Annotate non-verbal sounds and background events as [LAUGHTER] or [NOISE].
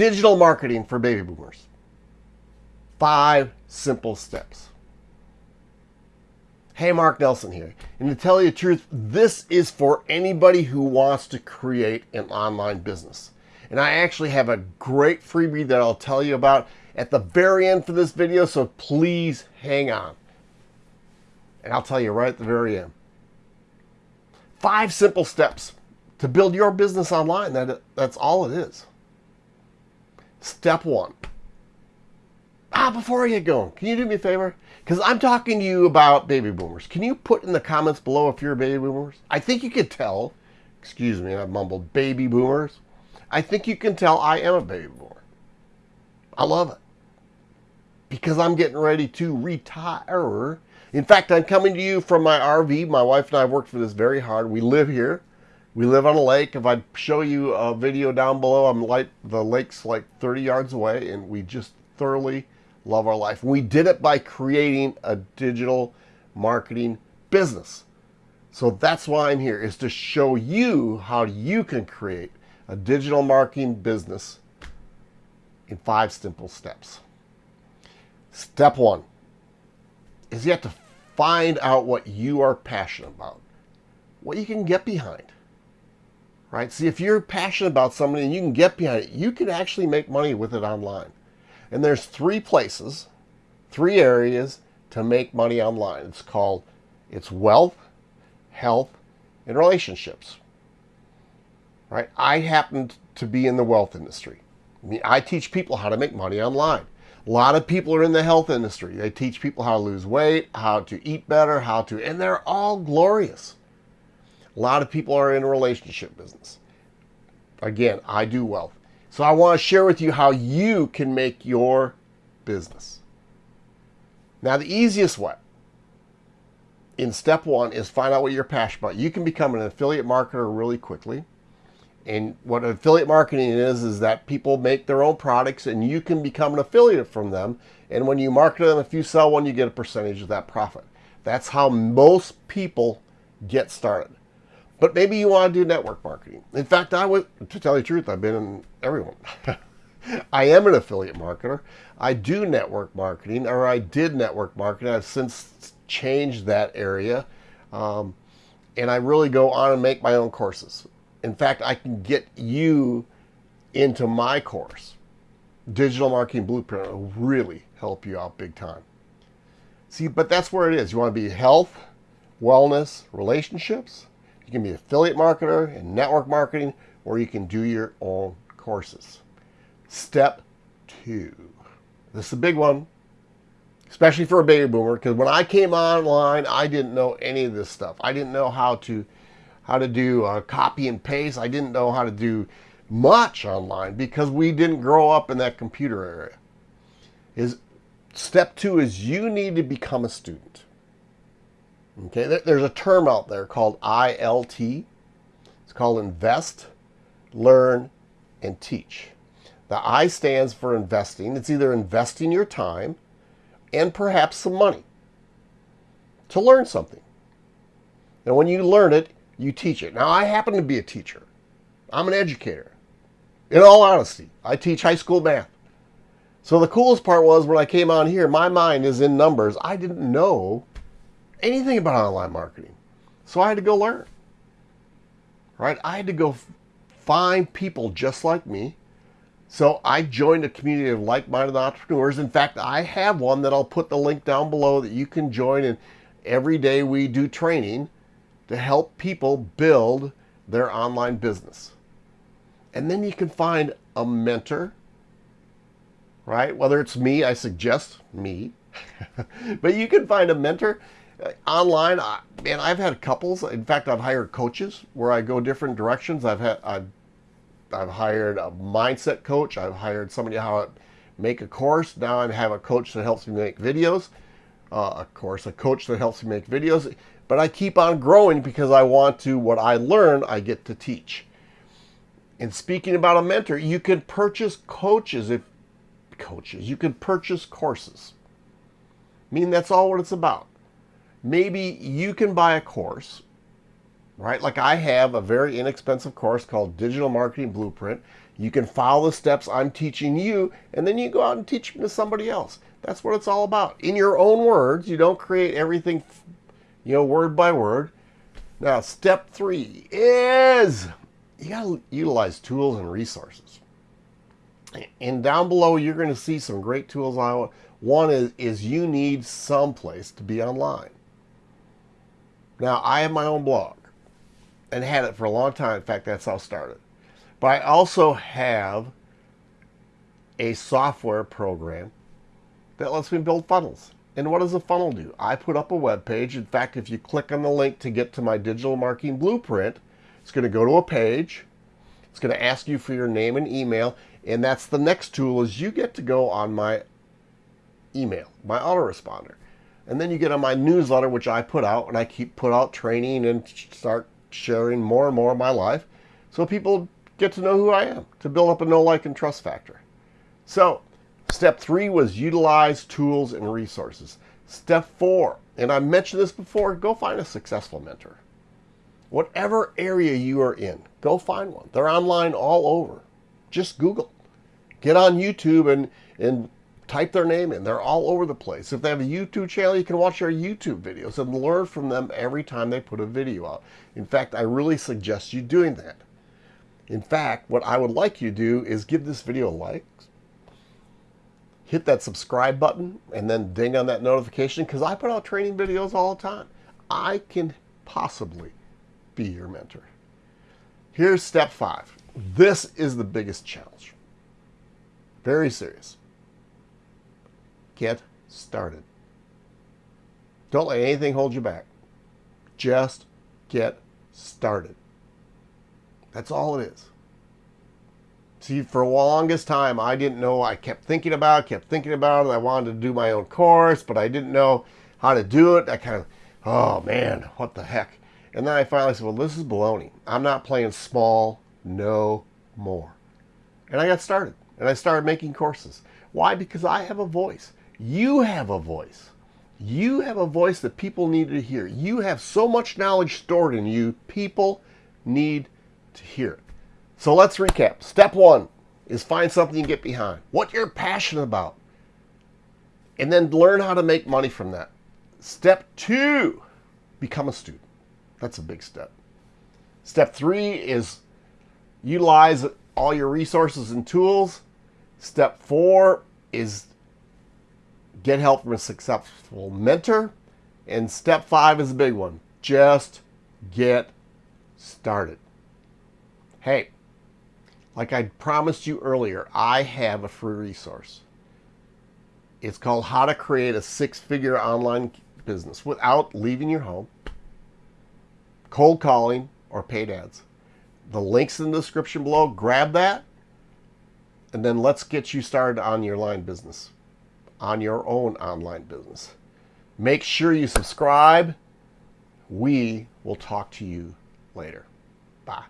Digital marketing for baby boomers. Five simple steps. Hey, Mark Nelson here. And to tell you the truth, this is for anybody who wants to create an online business. And I actually have a great freebie that I'll tell you about at the very end for this video, so please hang on. And I'll tell you right at the very end. Five simple steps to build your business online. That, that's all it is. Step one. Ah, before I get going, can you do me a favor? Because I'm talking to you about baby boomers. Can you put in the comments below if you're a baby boomers? I think you could tell. Excuse me, I mumbled baby boomers. I think you can tell I am a baby boomer. I love it. Because I'm getting ready to retire. In fact, I'm coming to you from my RV. My wife and I worked for this very hard. We live here. We live on a lake. If I show you a video down below, I'm like the lake's like 30 yards away, and we just thoroughly love our life. We did it by creating a digital marketing business. So that's why I'm here, is to show you how you can create a digital marketing business in five simple steps. Step one is you have to find out what you are passionate about, what you can get behind right? See, if you're passionate about something and you can get behind it, you can actually make money with it online. And there's three places, three areas to make money online. It's called, it's wealth, health, and relationships, right? I happen to be in the wealth industry. I mean, I teach people how to make money online. A lot of people are in the health industry. They teach people how to lose weight, how to eat better, how to, and they're all glorious. A lot of people are in a relationship business. Again, I do wealth. So I want to share with you how you can make your business. Now, the easiest way in step one is find out what you're passionate about. You can become an affiliate marketer really quickly. And what affiliate marketing is, is that people make their own products and you can become an affiliate from them. And when you market them, if you sell one, you get a percentage of that profit. That's how most people get started. But maybe you want to do network marketing. In fact, I would, to tell you the truth, I've been in everyone. [LAUGHS] I am an affiliate marketer. I do network marketing, or I did network marketing. I've since changed that area. Um, and I really go on and make my own courses. In fact, I can get you into my course. Digital Marketing Blueprint will really help you out big time. See, but that's where it is. You want to be health, wellness, relationships, you can be affiliate marketer and network marketing, or you can do your own courses. Step two. This is a big one, especially for a baby boomer, because when I came online, I didn't know any of this stuff. I didn't know how to how to do uh, copy and paste. I didn't know how to do much online because we didn't grow up in that computer area. Is step two is you need to become a student. Okay, there's a term out there called ILT. It's called invest, learn, and teach. The I stands for investing. It's either investing your time and perhaps some money to learn something. And when you learn it, you teach it. Now, I happen to be a teacher. I'm an educator. In all honesty, I teach high school math. So the coolest part was when I came on here, my mind is in numbers. I didn't know anything about online marketing. So I had to go learn. Right? I had to go find people just like me. So I joined a community of like-minded entrepreneurs. In fact, I have one that I'll put the link down below that you can join and every day we do training to help people build their online business. And then you can find a mentor, right? Whether it's me, I suggest me, [LAUGHS] but you can find a mentor online, I, man, I've had couples. In fact, I've hired coaches where I go different directions. I've had I've, I've hired a mindset coach. I've hired somebody how to make a course. Now I have a coach that helps me make videos. Uh, of course, a coach that helps me make videos. But I keep on growing because I want to. What I learn, I get to teach. And speaking about a mentor, you can purchase coaches if coaches. You can purchase courses. I mean, that's all what it's about maybe you can buy a course, right? Like I have a very inexpensive course called Digital Marketing Blueprint. You can follow the steps I'm teaching you, and then you go out and teach them to somebody else. That's what it's all about. In your own words, you don't create everything, you know, word by word. Now, step three is you got to utilize tools and resources. And down below, you're to see some great tools. I One is, is you need some place to be online. Now, I have my own blog and had it for a long time. In fact, that's how I started. But I also have a software program that lets me build funnels. And what does a funnel do? I put up a web page. In fact, if you click on the link to get to my digital marketing blueprint, it's going to go to a page. It's going to ask you for your name and email. And that's the next tool is you get to go on my email, my autoresponder. And then you get on my newsletter, which I put out, and I keep put out training and start sharing more and more of my life so people get to know who I am, to build up a know, like, and trust factor. So step three was utilize tools and resources. Step four, and I mentioned this before, go find a successful mentor. Whatever area you are in, go find one. They're online all over. Just Google. Get on YouTube and, and type their name in. They're all over the place. If they have a YouTube channel, you can watch their YouTube videos and learn from them every time they put a video out. In fact, I really suggest you doing that. In fact, what I would like you to do is give this video a like, hit that subscribe button, and then ding on that notification because I put out training videos all the time. I can possibly be your mentor. Here's step five. This is the biggest challenge. Very serious. Get started. Don't let anything hold you back. Just get started. That's all it is. See, for the longest time, I didn't know. I kept thinking about it, kept thinking about it. I wanted to do my own course, but I didn't know how to do it. I kind of, oh man, what the heck? And then I finally said, well, this is baloney. I'm not playing small no more. And I got started. And I started making courses. Why? Because I have a voice. You have a voice. You have a voice that people need to hear. You have so much knowledge stored in you, people need to hear it. So let's recap. Step one is find something you get behind, what you're passionate about, and then learn how to make money from that. Step two, become a student. That's a big step. Step three is utilize all your resources and tools. Step four is get help from a successful mentor. And step five is a big one. Just get started. Hey, like I promised you earlier, I have a free resource. It's called How to Create a Six-Figure Online Business Without Leaving Your Home, Cold Calling, or Paid Ads. The link's in the description below. Grab that, and then let's get you started on your line business, on your own online business. Make sure you subscribe. We will talk to you later. Bye.